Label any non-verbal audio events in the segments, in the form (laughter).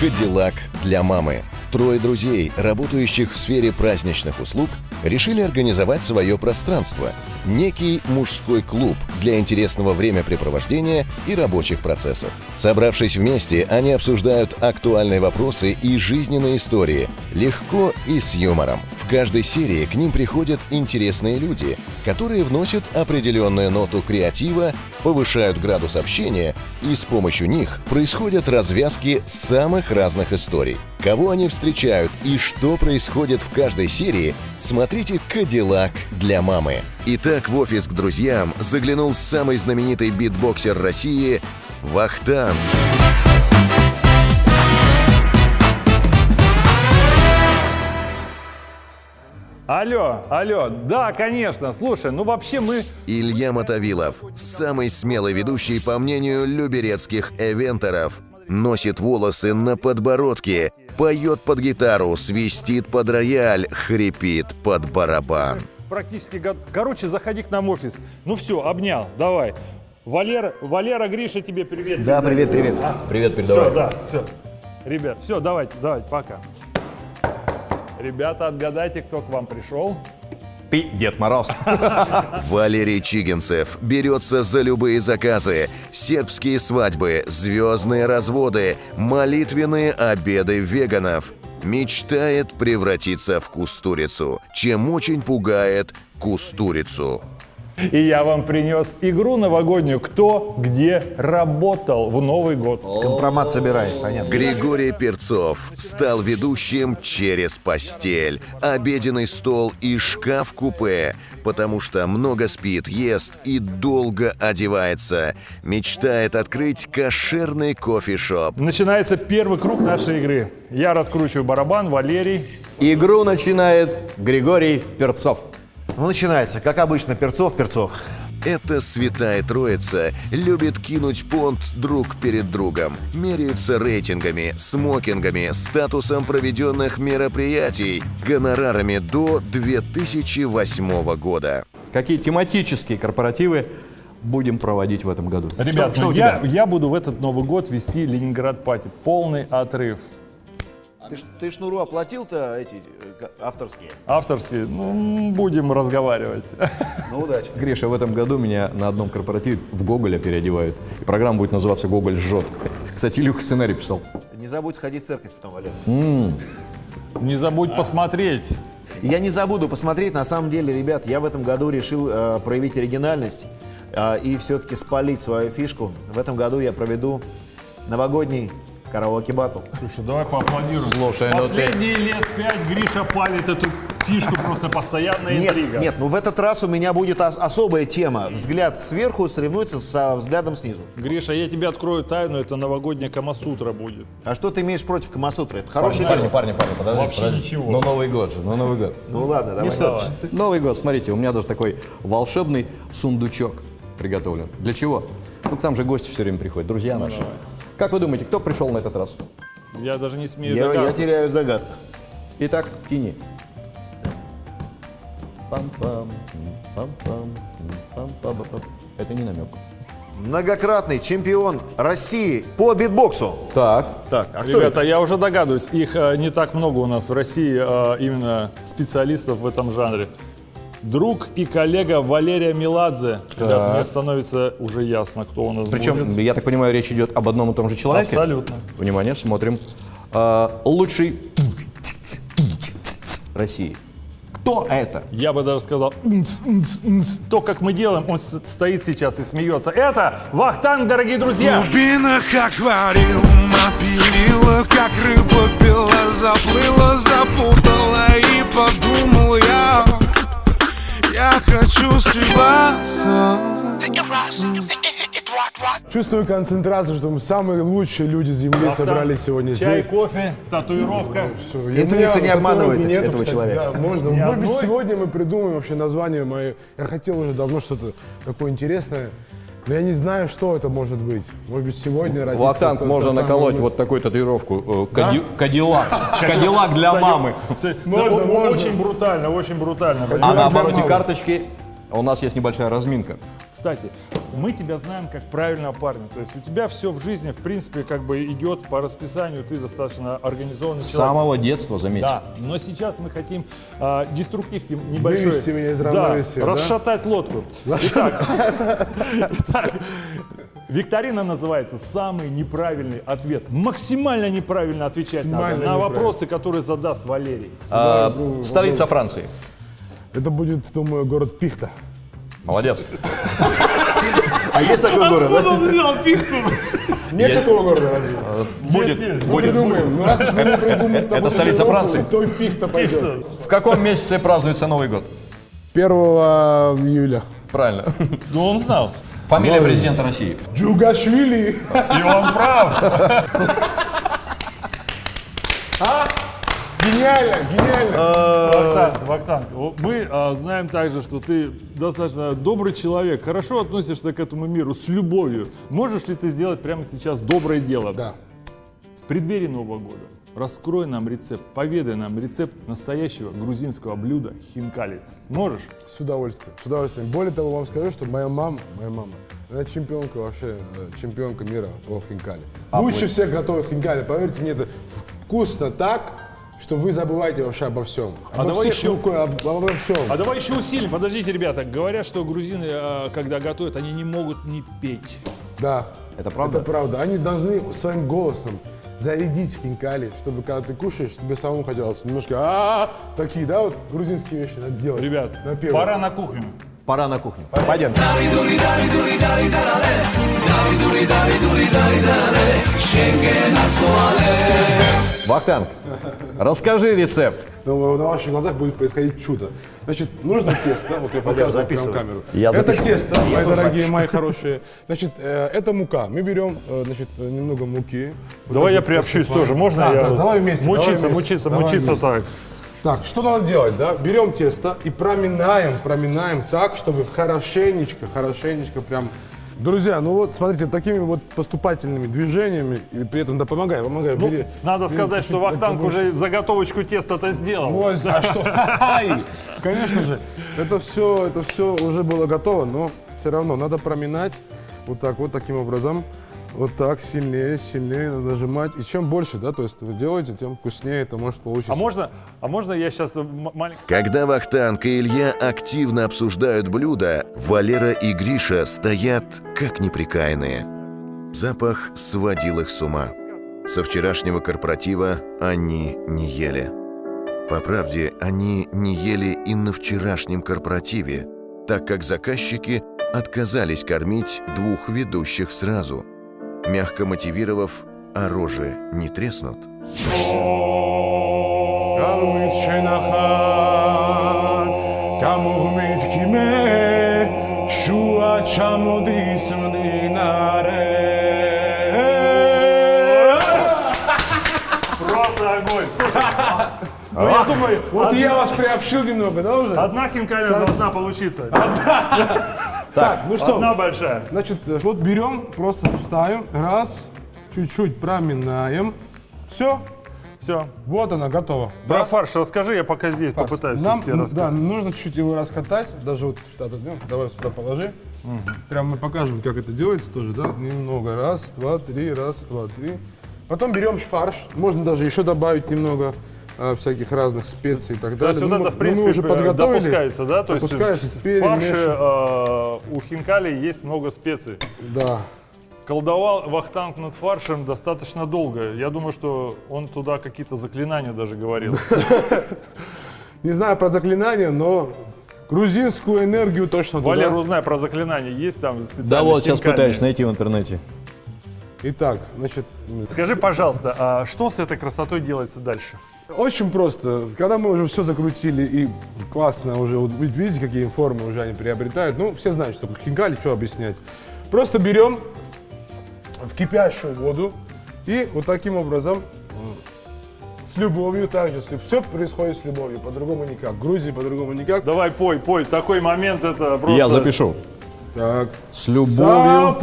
«Кадиллак для мамы». Трое друзей, работающих в сфере праздничных услуг, решили организовать свое пространство – некий мужской клуб для интересного времяпрепровождения и рабочих процессов. Собравшись вместе, они обсуждают актуальные вопросы и жизненные истории, легко и с юмором. Каждой серии к ним приходят интересные люди, которые вносят определенную ноту креатива, повышают градус общения, и с помощью них происходят развязки самых разных историй. Кого они встречают и что происходит в каждой серии, смотрите «Кадиллак для мамы». Итак, в офис к друзьям заглянул самый знаменитый битбоксер России Вахтанг. Алло, алло, да, конечно, слушай, ну вообще мы... Илья Мотовилов, самый смелый ведущий, по мнению люберецких эвенторов, носит волосы на подбородке, поет под гитару, свистит под рояль, хрипит под барабан. Практически... го- Короче, заходи к нам в офис. Ну все, обнял, давай. Валера, Валера, Гриша, тебе привет. Да, привет, привет. Привет, Все, передавай. да, все. Ребят, все, давайте, давайте, пока. Ребята, отгадайте, кто к вам пришел. Ты Дед Мороз. (laughs) Валерий Чигинцев берется за любые заказы. Сербские свадьбы, звездные разводы, молитвенные обеды веганов. Мечтает превратиться в кустурицу, чем очень пугает кустурицу. И я вам принес игру новогоднюю «Кто где работал в Новый год». Компромат собирай, понятно. Григорий Перцов стал ведущим через постель, обеденный стол и шкаф-купе, потому что много спит, ест и долго одевается. Мечтает открыть кошерный кофешоп. Начинается первый круг нашей игры. Я раскручиваю барабан, Валерий. Игру начинает Григорий Перцов. Ну, начинается, как обычно, перцов, перцов. Эта святая троица любит кинуть понт друг перед другом. Меряются рейтингами, смокингами, статусом проведенных мероприятий, гонорарами до 2008 года. Какие тематические корпоративы будем проводить в этом году? Ребят, что ну у я, тебя? я буду в этот Новый год вести Ленинград Пати. Полный отрыв. Ты, ты шнуру оплатил-то эти э, авторские? Авторский, ну, будем разговаривать. Ну, удачи. Гриша, в этом году меня на одном корпоративе в Гоголя переодевают. И программа будет называться «Гоголь жжет». Кстати, Илюха сценарий писал. Не забудь сходить в церковь потом, Валер. Не забудь посмотреть. Я не забуду посмотреть. На самом деле, ребят, я в этом году решил э, проявить оригинальность э, и все-таки спалить свою фишку. В этом году я проведу новогодний караоке батл. Слушай, давай поаплодируем. Слушай, ну ты- Последние лет пять Гриша палит эту фишку, просто постоянная Нет, интрига. нет, ну в этот раз у меня будет ос- особая тема. Взгляд сверху соревнуется со взглядом снизу. Гриша, я тебе открою тайну, это новогодняя Камасутра будет. А что ты имеешь против Камасутры? Это хороший Парни, день. парни, парни, подожди, Вообще подожди. ничего. Ну, Новый год же, ну, Новый год. Ну ладно, давай. Новый год, смотрите, у меня даже такой волшебный сундучок приготовлен. Для чего? Ну, к нам же гости все время приходят, друзья наши. Как вы думаете, кто пришел на этот раз? Я даже не смею Я, я догадываться. теряюсь в догадках. Итак, тяни. Пам-пам, пам-пам, пам-пам-пам. Это не намек. Многократный чемпион России по битбоксу. Так, Так, а кто Ребята, это? я уже догадываюсь, их э, не так много у нас в России, э, именно специалистов в этом жанре. Друг и коллега Валерия Меладзе. Ребят, мне становится уже ясно, кто у нас причем, будет. я так понимаю, речь идет об одном и том же человеке? Абсолютно. Внимание, смотрим. А, лучший России. Кто это? Я бы даже сказал, «Нц, нц, нц». то, как мы делаем, он стоит сейчас и смеется. Это Вахтанг, дорогие друзья! глубинах аквариум опилила, как рыба пила, заплыла, запутала и подумал я, я хочу съебаться. Чувствую концентрацию, что мы самые лучшие люди Земли Вахтанг, собрались сегодня Чай, здесь. кофе, татуировка. Всё, и Интуиция не обманывает нету, этого кстати, человека. Да, можно. Может быть, сегодня мы придумаем вообще название мое. Я хотел уже давно что-то такое интересное, но я не знаю, что это может быть. Может быть, сегодня родится Вахтанг можно наколоть мысль. вот такую татуировку. э, кади- (laughs) Кадиллак. Кадиллак для мамы. Можно. Очень брутально, очень брутально. А на обороте карточки у нас есть небольшая разминка. Кстати, мы тебя знаем как правильного парня. То есть у тебя все в жизни, в принципе, как бы идет по расписанию, ты достаточно организованный С человек. самого детства, заметьте. Да, но сейчас мы хотим а, деструктивки небольшой. Вывести меня из да, равновесия, да? расшатать лодку. Итак, итак, викторина называется «Самый неправильный ответ». Максимально неправильно отвечать надо на вопросы, которые задаст Валерий. А, столица Франции. Это будет, думаю, город Пихта. Молодец. А есть такой город, да? он взял пихту? Нет такого города разве? Будет. Мы придумаем. Ну, раз уж мы не придумаем Это столица Франции. То и Пихта пойдет. В каком месяце празднуется Новый год? 1 июля. Правильно. Ну, он знал. Фамилия президента России. Джугашвили. И он прав. Гениально, гениально. Вахтанг, Вахтанг, мы а, знаем также, что ты достаточно добрый человек, хорошо относишься к этому миру с любовью. Можешь ли ты сделать прямо сейчас доброе дело? Да. В преддверии Нового года раскрой нам рецепт, поведай нам рецепт настоящего грузинского блюда хинкали. Можешь? С удовольствием, с удовольствием. Более того, вам скажу, что моя мама, моя мама, она чемпионка вообще, э, чемпионка мира по хинкали. Лучше всех готовит хинкали. Поверьте мне, это вкусно так, что вы забываете вообще обо всем. А обо давай еще- рукой, об- обо всем. А давай еще усилим. Подождите, ребята. Говорят, что грузины, а, когда готовят, они не могут не петь. Да. Это правда? Это правда. Они должны своим голосом зарядить хинкали, чтобы когда ты кушаешь, тебе самому хотелось немножко а такие, да, вот грузинские вещи надо делать. Ребят, Напевы. пора на кухню. Пора на кухню. Пойдем. Вахтанг, расскажи рецепт. Но на ваших глазах будет происходить чудо. Значит, нужно тесто, вот я показываю прям записываю. камеру. Я это запишу. тесто, мои дорогие, мои хорошие. Значит, э, это мука. Мы берем, э, значит, э, немного муки. Вот Давай я приобщусь посыпаем. тоже. Можно Да, я? да, давай вместе. давай Мучиться, вместе, мучиться, давай мучиться вместе. так. Так, что надо делать, да? Берем тесто и проминаем, проминаем так, чтобы хорошенечко, хорошенечко прям... Друзья, ну вот, смотрите, такими вот поступательными движениями, и при этом, да, помогай, помогай, Ну, бери. надо бери сказать, что Вахтанг уже заготовочку теста-то сделал. Ну, а а (laughs) что? Конечно же, это все, это все уже было готово, но все равно надо проминать вот так вот таким образом. Вот так, сильнее, сильнее надо нажимать. И чем больше, да, то есть вы делаете, тем вкуснее это может получиться. А можно, а можно я сейчас маленький... Когда Вахтанг и Илья активно обсуждают блюда, Валера и Гриша стоят как неприкаянные. Запах сводил их с ума. Со вчерашнего корпоратива они не ели. По правде, они не ели и на вчерашнем корпоративе, так как заказчики отказались кормить двух ведущих сразу, мягко мотивировав «а рожи не треснут». Просто огонь. Ну я думаю, Вот я вас приобщил немного, да, уже? одна хинкальная должна получиться. Так, ну что, Одна большая. значит, вот берем, просто ставим, раз, чуть-чуть проминаем, все, Все. вот она, готова. Про фарш расскажи, я пока здесь попытаюсь Нам, да, нужно чуть-чуть его раскатать, даже вот сюда отодвинем, давай сюда положи. Прям мы покажем, как это делается тоже, да, немного, раз, два, три, раз, два, три. Потом берем фарш, можно даже еще добавить немного всяких разных специй и так То далее. есть вот Ну, это, в ну, принципе, мы уже подготовили. допускается, да? То есть в фарше э, у хинкали есть много специй. Да. Колдовал Вахтанг над фаршем достаточно долго. Я думаю, что он туда какие-то заклинания даже говорил. (laughs) Не знаю про заклинание, но грузинскую энергию точно туда. Валер, узнай про заклинания. Есть там специальные Да вот, сейчас пытаюсь найти в интернете. Итак, значит, Скажи, пожалуйста, а что с этой красотой делается дальше? Очень просто. Когда мы уже все закрутили и классно уже, вот видите, какие формы уже они приобретают. Ну, все знают, что хинкали, что объяснять. Просто берем в кипящую воду и вот таким образом с любовью также. Все происходит с любовью, по-другому никак. В Грузии по-другому никак. Давай, пой, пой. Такой момент это просто... Я запишу. Так. С любовью.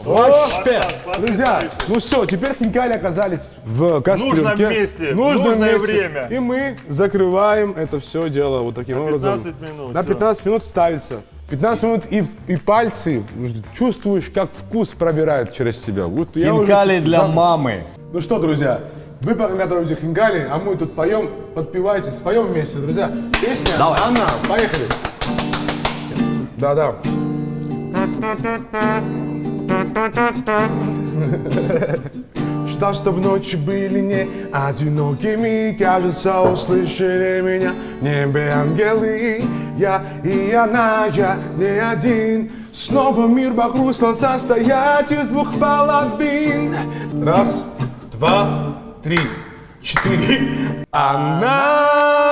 Вообще! Друзья, ну все, теперь хинкали оказались в кастрюльке. нужном месте, нужном нужное месте. время. И мы закрываем это все дело вот таким образом. 15 минут, На всё. 15 минут ставится. 15 минут и, и пальцы чувствуешь, как вкус пробирает через тебя. Вот я уже- Хинкали для Да. мамы. Ну что, друзья, вы пока готовите хинкали, а мы тут поем, подпевайте, споем вместе, друзья. Песня Давай. Анна, поехали. Да-да. (laughs) Ждал, чтоб ночи были не одинокими. Кажется, услышали меня в небе ангелы. Я и она, я не один. Снова мир вокруг стал состоять из двух половин. Раз, два, три, четыре. Она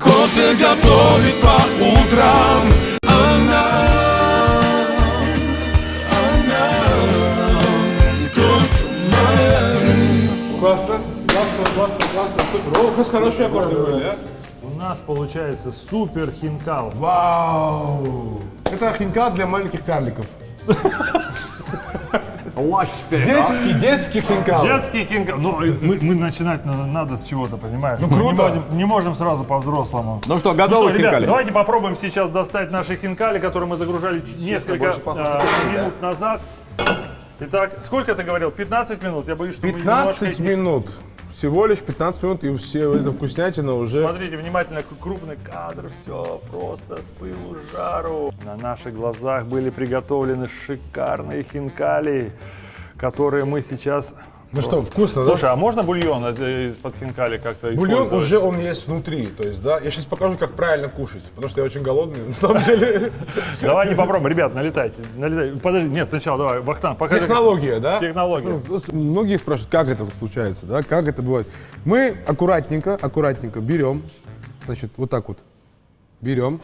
Кофе готовит по утрам классно, супер О, у нас хорошие аккорды были, а? У нас получается супер хинкал. Вау! Это хинкал для маленьких карликов. Вообще! Детский, детский хинкал. Детский хинкал. Ну, и мы, мы начинать надо, надо с чего-то, понимаешь? Ну, круто. Не можем, не можем сразу по-взрослому. Ну что, Ну готовы что, ребят, хинкали? давайте попробуем сейчас достать наши хинкали, которые мы загружали несколько а, минут назад. Итак, сколько ты говорил? 15 минут? Я боюсь, что мы 15 немножко... минут. Всего лишь 15 минут, и все эта вкуснятина уже... Смотрите внимательно, крупный кадр, все просто с пылу жару. На наших глазах были приготовлены шикарные хинкали, которые мы сейчас... Ну что, вкусно, да? Слушай, а можно бульон э, из-под хинкали как-то Бульон уже он есть внутри, то есть, да. Я сейчас покажу, как правильно кушать, потому что я очень голодный, (laughs) на самом деле. Давайте попробуем, ребят, налетайте. налетайте. Подожди, нет, сначала давай, Вахтан, покажи. Технология, да? Технология. Ну, Многие спрашивают, как это случается, да, как это бывает. Мы аккуратненько, аккуратненько берем, значит, вот так вот, берем.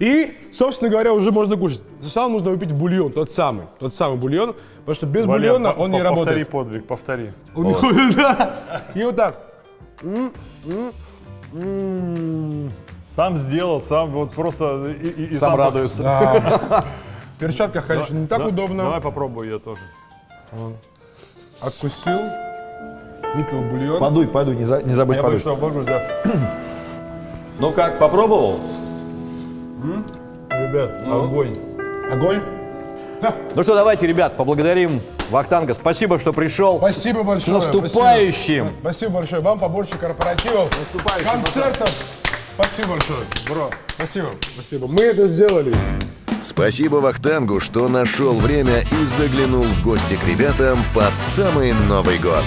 И, собственно говоря, уже можно кушать. Сначала нужно выпить бульон, тот самый, тот самый бульон, потому что без Валер, бульона по- он не по- Повтори работает. подвиг, повтори. (laughs) Да. И вот так. Сам сделал, сам вот просто и, и- и Сам по- радуется. В (laughs) перчатках, конечно, не так Да, удобно. Давай попробую я тоже. Откусил, выпил бульон. Подуй, подуй, не, за- не забудь Я боюсь, подуть. что обожгусь, да. Ну как, попробовал? Ребят, огонь. Огонь. Ну что, давайте, ребят, поблагодарим Вахтанга. Спасибо, что пришел. Спасибо большое. С наступающим! Спасибо. Спасибо большое. Вам побольше корпоративов, концертов. Спасибо большое, бро. Спасибо. Спасибо. Мы это сделали. Спасибо Вахтангу, что нашел время и заглянул в гости к ребятам под самый Новый год.